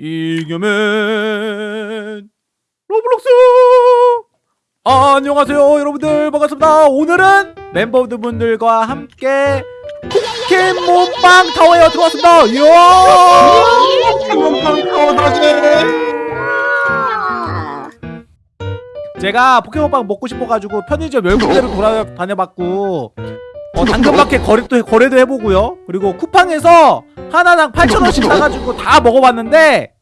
잉여맨 로블록스! 안녕하세요 여러분들. 반갑습니다. 오늘은 멤버분들과 함께 포켓몬빵 타워에 들어왔습니다. 이야! 포켓몬빵 타워 다시 제가 포켓몬빵 먹고 싶어가지고 편의점 열 군데를 돌아다녀봤고 어, 당근마켓 거래도, 해- 거래도 해보고요. 그리고 쿠팡에서 하나당 8,000원씩 사가지고 다 먹어봤는데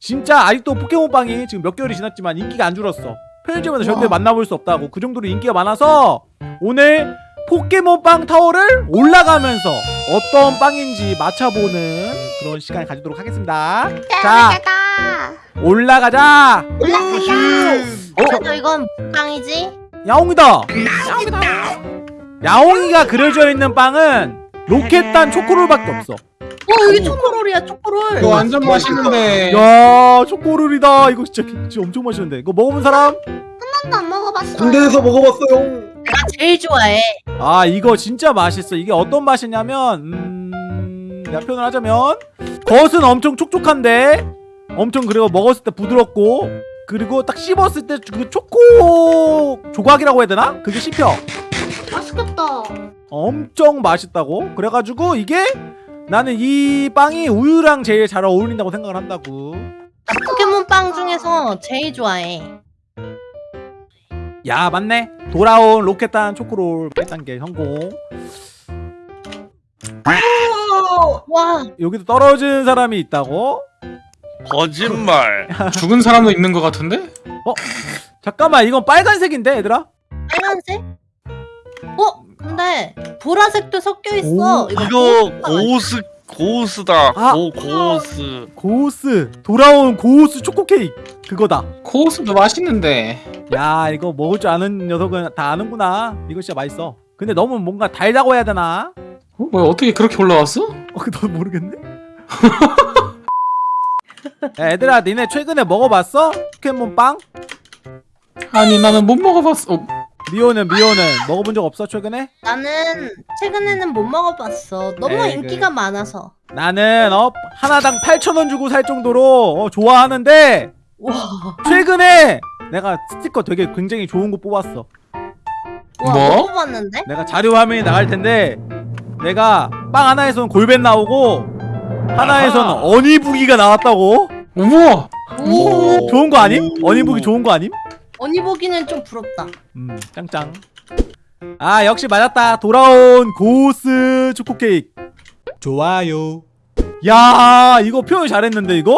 진짜 아직도 포켓몬빵이 지금 몇 개월이 지났지만 인기가 안 줄었어. 편의점에서 절대 와. 만나볼 수 없다고. 그 정도로 인기가 많아서 오늘 포켓몬빵 타워를 올라가면서 어떤 빵인지 맞춰보는 그런 시간을 가지도록 하겠습니다. 자 올라가자. 어? 너 이건 빵이지? 야옹이다. 야옹이 가 그려져 있는 빵은 로켓단 초코롤밖에 없어. 어 여기 초코롤이야 초코롤. 이거 완전 맛있는데. 야 초코롤이다. 이거 진짜, 진짜 엄청 맛있는데. 이거 먹어본 사람? 번도 안 먹어봤어. 군대에서 먹어봤어요. 내가 제일 좋아해. 아 이거 진짜 맛있어. 이게 어떤 맛이냐면 음... 내가 표현을 하자면 겉은 엄청 촉촉한데 엄청 그리고 먹었을 때 부드럽고 그리고 딱 씹었을 때 그 초코 조각이라고 해야 되나? 그게 씹혀 맛있겠다 엄청 맛있다고 그래가지고 이게 나는 이 빵이 우유랑 제일 잘 어울린다고 생각을 한다고 포켓몬 빵 중에서 제일 좋아해 야 맞네 돌아온 로켓단 초코롤 1단계 성공 와 여기도 떨어진 사람이 있다고? 거짓말. 죽은 사람도 있는 것 같은데? 잠깐만 이건 빨간색인데 얘들아? 근데 보라색도 섞여 있어 오, 이거 빵 고스 고스다. 아. 고 고스. 고스 돌아온 고스 초코 케이크 그거다 고스도 맛있는데 야 이거 먹을 줄 아는 녀석은 다 아는구나 이거 진짜 맛있어 근데 너무 뭔가 달다고 해야 되나? 어? 뭐야 어떻게 그렇게 올라왔어? 어, 너 모르겠네? 야 얘들아 니네 최근에 먹어봤어? 포켓몬 빵? 아니 나는 못 먹어봤어 어, 미호는 미호는 먹어본 적 없어 최근에? 나는 최근에는 못 먹어봤어 너무 에이, 인기가 많아서 나는 어 하나당 8,000원 주고 살 정도로 어, 좋아하는데 와, 최근에 내가 스티커 되게 굉장히 좋은 거 뽑았어 와 뭐? 먹어봤는데? 내가 자료 화면이 나갈 텐데 내가 빵 하나에서는 골벤 나오고 하나에서는 아하. 어니부기가 나왔다고? 우와 오 좋은 거 아님? 어니부기 좋은 거 아님? 언니 보기는 좀 부럽다. 음 짱짱. 아 역시 맞았다. 돌아온 고스 초코 케이크. 좋아요. 야 이거 표현 잘했는데 이거?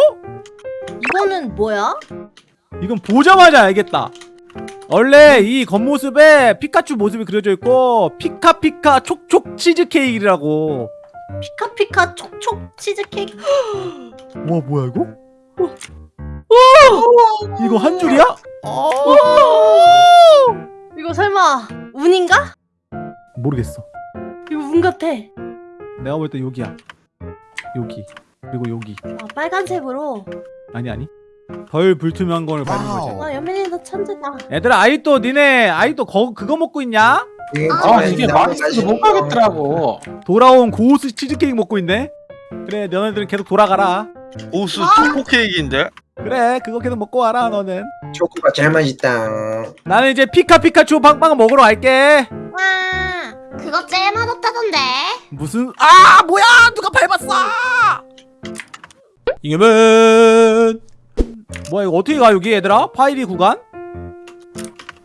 이거는 뭐야? 이건 보자마자 알겠다. 원래 이 겉모습에 피카츄 모습이 그려져 있고 피카피카 촉촉 치즈케이크라고. 피카피카 촉촉 치즈케이크? 와 뭐야 이거? 이거 한 줄이야? 이거 설마 운인가? 모르겠어. 이거 운 같아. 내가 볼 때 여기야. 여기. 그리고 여기. 아, 빨간색으로? 아니 아니. 덜 불투명한 걸 바른 거지. 와 연민이 너 천재다. 얘들아 아이또 니네 아이또 거, 그거 먹고 있냐? 아 이게 맛있어서 못 가겠더라고. 돌아온 고스 치즈케이크 먹고 있네? 그래 너네들은 계속 돌아가라. 고스 초코 케이크인데? 그래 그거 계속 먹고 와라 너는 초코가 제일 맛있다. 나는 이제 피카피카츄 빵빵 먹으러 갈게 와 그거 제일 맛없다던데 무슨 아 뭐야 누가 밟았어 이겨면 뭐야 이거 어떻게 가 여기 얘들아 파이리 구간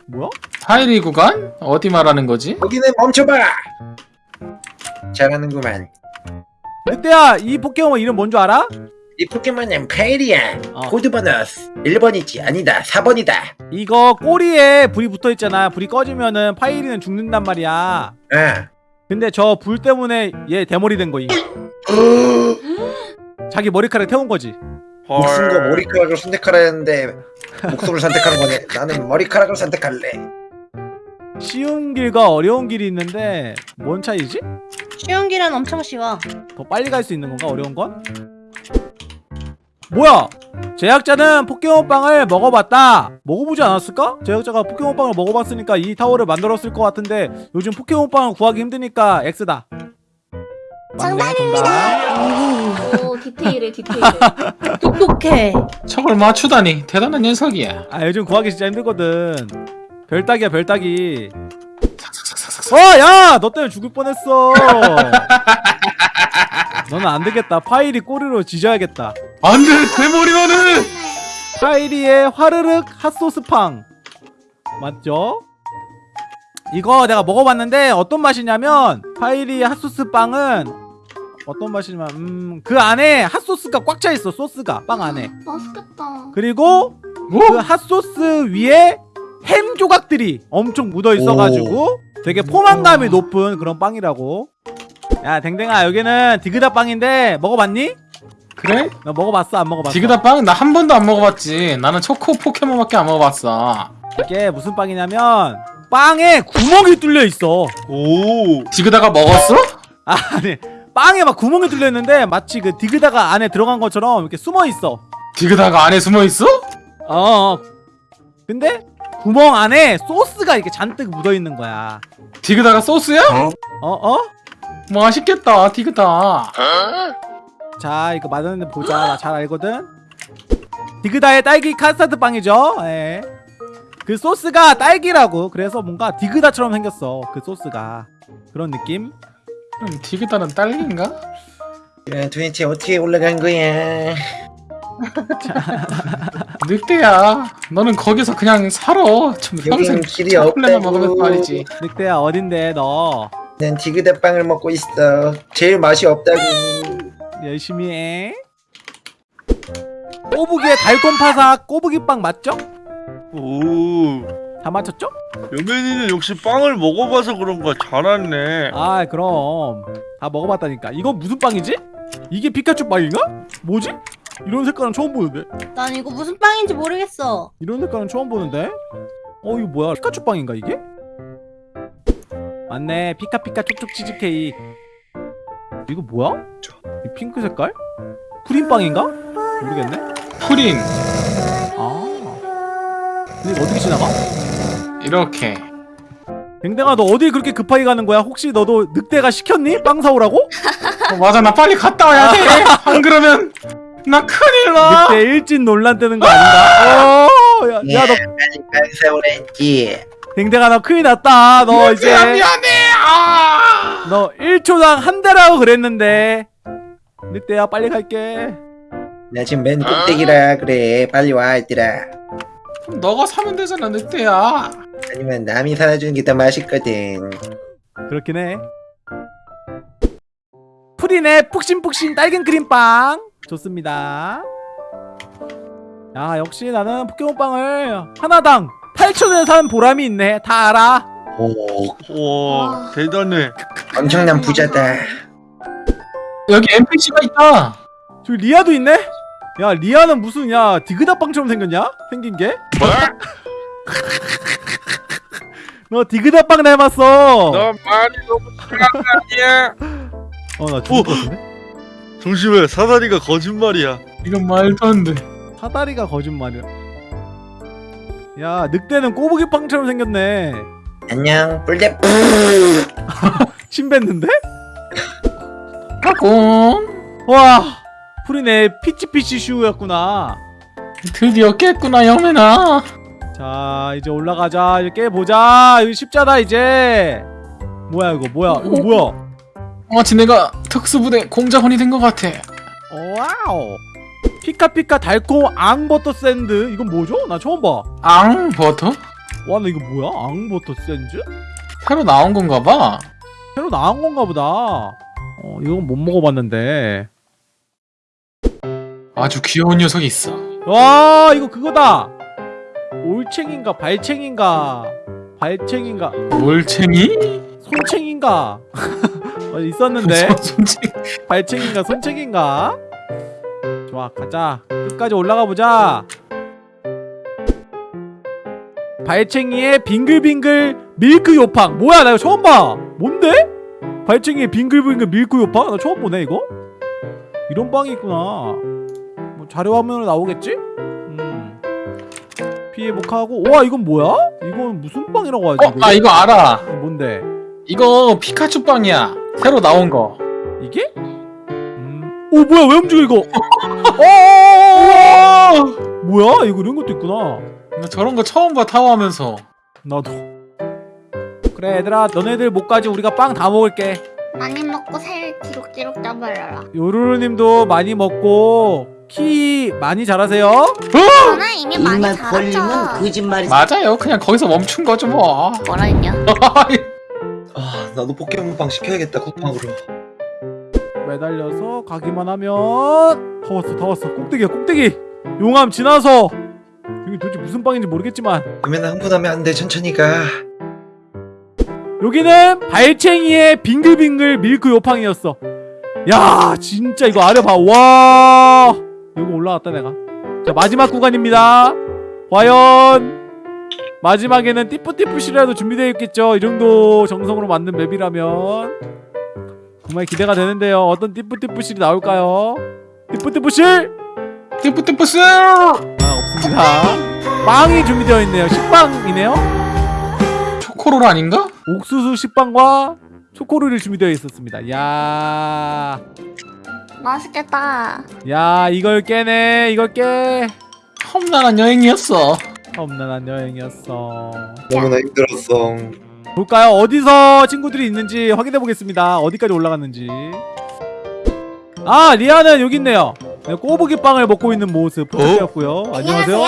뭐야 파이리 구간? 어디 말하는 거지? 거기는 멈춰봐. 잘하는구만. 늑대야 이 포켓몬 이름 뭔 줄 알아? 이 포켓몬은 파이리야. 어. 번호스 1번이지 아니다 4번이다. 이거 꼬리에 불이 붙어 있잖아 불이 꺼지면은 파이리는 죽는단 말이야 아. 근데 저 불 때문에 얘 대머리 된 거임 자기 머리카락 태운 거지 목숨과 머리카락을 선택하라 했는데 목숨을 선택한 거네. 나는 머리카락을 선택할래. 쉬운 길과 어려운 길이 있는데 뭔 차이지? 쉬운 길은 엄청 쉬워 더 빨리 갈 수 있는 건가 어려운 건? 뭐야? 제작자는 포켓몬빵을 먹어봤다. 먹어보지 않았을까? 제작자가 포켓몬빵을 먹어봤으니까 이 타워를 만들었을 것 같은데 요즘 포켓몬빵을 구하기 힘드니까 X다. 맞네, 정답. 오 디테일해 디테일해. 똑똑해. 저걸 맞추다니 대단한 녀석이야. 아 요즘 구하기 진짜 힘들거든. 별따기야 별따기. 어 야! 너 때문에 죽을 뻔했어. 너는 안 되겠다. 파이리 꼬리로 지져야겠다 안돼 대머리만은! 파이리의 화르륵 핫소스빵. 맞죠? 이거 내가 먹어봤는데 어떤 맛이냐면 파이리 핫소스 빵은 어떤 맛이냐면 음, 그 안에 핫소스가 꽉 차 있어 소스가 빵 안에. 맛있겠다. 그리고 그 핫소스 위에 햄 조각들이 엄청 묻어 있어가지고 되게 포만감이 높은 그런 빵이라고. 야 댕댕아 여기는 디그다 빵인데 먹어봤니? 그래? 너 먹어봤어 안 먹어봤어? 디그다 빵나한 번도 안 먹어봤지 나는 초코 포켓몬밖에 안 먹어봤어 이게 무슨 빵이냐면 빵에 구멍이 뚫려 있어. 오. 디그다가 먹었어? 아, 아니 빵에 막 구멍이 뚫려 있는데 마치 그 디그다가 안에 들어간 것처럼 이렇게 숨어 있어. 디그다가 안에 숨어 있어? 어, 어. 근데 구멍 안에 소스가 이렇게 잔뜩 묻어 있는 거야. 디그다가 소스야? 어 어? 맛있겠다 디그다 자 이거 맛있는데 보자. 나 잘 알거든. 디그다의 딸기 카스타드 빵이죠. 예. 그 소스가 딸기라고. 그래서 뭔가 디그다처럼 생겼어. 그 소스가 그런 느낌. 그럼 디그다는 딸기인가? 야, 도대체 어떻게 올라간 거야? 늑대야 너는 거기서 그냥 살아 좀 평생 길이 없다고. 말이지 늑대야 어딘데 너? 난 디그다 빵을 먹고 있어. 제일 맛이 없다고. 열심히 해. 꼬부기의 달콤 파삭 꼬부기빵 맞죠? 오. 다 맞췄죠? 여맨이는 역시 빵을 먹어봐서 그런가 잘하네. 아 그럼 다 먹어봤다니까 이거 무슨 빵이지? 이게 피카츄 빵인가? 뭐지? 이런 색깔은 처음 보는데 난 이거 무슨 빵인지 모르겠어. 이런 색깔은 처음 보는데 어 이거 뭐야 피카츄 빵인가 이게? 맞네 피카피카 촉촉 치즈케이크 이거 뭐야? 이 핑크 색깔? 프린빵인가? 모르겠네 프린 아 근데 이거 어떻게 지나가? 이렇게 댕댕아 너 어딜 그렇게 급하게 가는 거야? 혹시 너도 늑대가 시켰니? 빵 사오라고? 어, 맞아 나 빨리 갔다 와야 돼안 그러면 나 큰일 나 늑대 일진 논란 뜨는 거 아닌가? 어, 야, 야, 너 빵 사 오랬지. 댕댕아 너 큰일 났다. 너 이제 미안해 아 너 1초당 한 대라고 그랬는데. 늑대야 빨리 갈게. 나 지금 맨 꼭대기라 그래. 빨리 와 얘들아. 너가 사면 되잖아 늑대야 아니면 남이 사주는 게 더 맛있거든. 그렇긴 해. 프린의 푹신푹신 딸긴 크림빵 좋습니다. 야 역시 나는 포켓몬빵을 하나당 8,000원에 사는 보람이 있네. 다 알아. 오, 와 대단해. 엄청난 부자다. 여기 NPC가 있다 저기 리아도 있네? 야 리아는 무슨 야 디그다빵처럼 생겼냐? 생긴 게? 너 디그다빵 닮았어. 너 말이 너무 장난이야. 어나 죽을 것 같은데? 조심해 사다리가 거짓말이야. 이건 말도 안 돼 사다리가 거짓말이야. 야 늑대는 꼬부기 빵처럼 생겼네. 안녕, 뿔대. 침 뱉는데? 까꿍 와 푸린의 피치피치 슈였구나. 드디어 깼구나 잉여맨아 자 이제 올라가자. 이제 깨보자. 이거 십자다 이제. 뭐야 이거? 뭐야? 이거 뭐야? 마치 내가 특수부대 공작원이 된 것 같아. 와우. 피카피카 달콤 앙버터 샌드. 이건 뭐죠? 나 처음 봐와 나 앙버터? 이거 뭐야? 앙버터 샌드? 새로 나온 건가 봐. 새로 나온 건가 보다 어 이건 못 먹어봤는데. 아주 귀여운 녀석이 있어. 와 이거 그거다! 올챙인가 발챙인가? 발챙인가? 올챙이? 손챙인가? 어, 있었는데? 손챙 발챙인가 손챙인가? 좋아 가자. 끝까지 올라가 보자. 발챙이의 빙글빙글 밀크 요팡. 뭐야 나 이거 처음 봐. 뭔데? 발챙이의 빙글빙글 밀크 요팡 나 처음 보네 이거? 이런 빵이 있구나. 뭐 자료 화면으로 나오겠지? 음. 피해 복하고. 와 이건 뭐야? 이건 무슨 빵이라고 하지 어? 아 이거 알아. 이거 뭔데? 이거 피카츄 빵이야. 새로 나온 거. 이게? 음. 오 뭐야 왜 움직여 이거? 어 뭐야? 이거 이런 것도 있구나. 나 저런 거 처음 봐 타워하면서. 나도 그래 얘들아 너네들 목까지 우리가 빵 다 먹을게. 많이 먹고 살 기록기록 잡아라. 요루루님도 많이 먹고 키 많이 자라세요. 저는 이미 많이 입만 벌리면 자랐죠. 거짓말이 맞아요. 그냥 거기서 멈춘 거죠 뭐. 뭐라 했냐? 아 나도 포켓몬빵 시켜야겠다 쿠팡으로. 매달려서 가기만 하면 다 왔어 다 왔어. 꼭대기야 꼭대기. 용암 지나서. 여기 도대체 무슨 빵인지 모르겠지만. 그러면 흥분하면 안 돼 천천히 가 여기는 발챙이의 빙글빙글 밀크 요팡이었어. 야 진짜 이거 아래 봐와 여기 올라왔다 내가. 자 마지막 구간입니다. 과연 마지막에는 띠뿌띠뿌시라도 준비되어 있겠죠? 이 정도 정성으로 만든 맵이라면. 정말 기대가 되는데요. 어떤 띠뿌띠뿌실이 나올까요? 띠뿌띠뿌실! 띠뿌띠뿌스! 아 없습니다. 빵이 준비되어 있네요. 식빵이네요. 초코롤 아닌가? 옥수수 식빵과 초코롤이 준비되어 있었습니다. 야, 맛있겠다. 야 이걸 깨네, 이걸 깨. 험난한 여행이었어 험난한 여행이었어. 너무나 힘들었어 볼까요? 어디서 친구들이 있는지 확인해 보겠습니다. 어디까지 올라갔는지. 아, 리아는 여기 있네요. 네, 꼬부기 빵을 먹고 있는 모습 포착되었고요. 안녕하세요.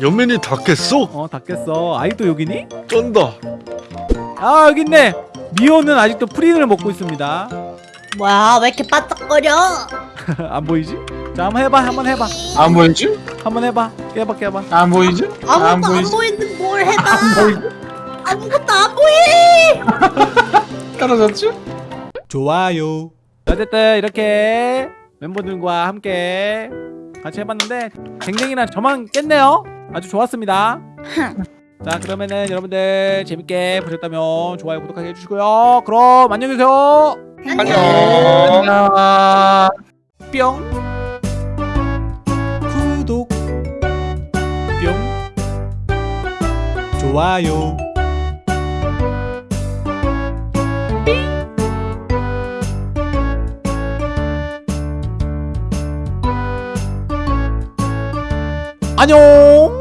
연민이 다 깼어? 어, 다 깼어. 아직도 여기니? 쩐다. 아, 여기 있네. 미호는 아직도 프린을 먹고 있습니다. 뭐야 왜 이렇게 바짝거려? 안 보이지? 자, 한번 해봐, 한번 해봐, 안 보이지? 한번 해봐. 깨봐, 깨봐. 안 보이지? 아무것도 안, 보이지? 보이는데 뭘 해봐 안 보이지? 아무것도 안 보이 떨어졌지? 좋아요. 어쨌든 이렇게 멤버들과 함께 같이 해봤는데 댕댕이랑 저만 깼네요. 아주 좋았습니다. 자 그러면은 여러분들 재밌게 보셨다면 좋아요 구독하기 해주시고요. 그럼 안녕히 계세요. 안녕. 안녕 뿅. 구독. 뿅. 좋아요. 안녕.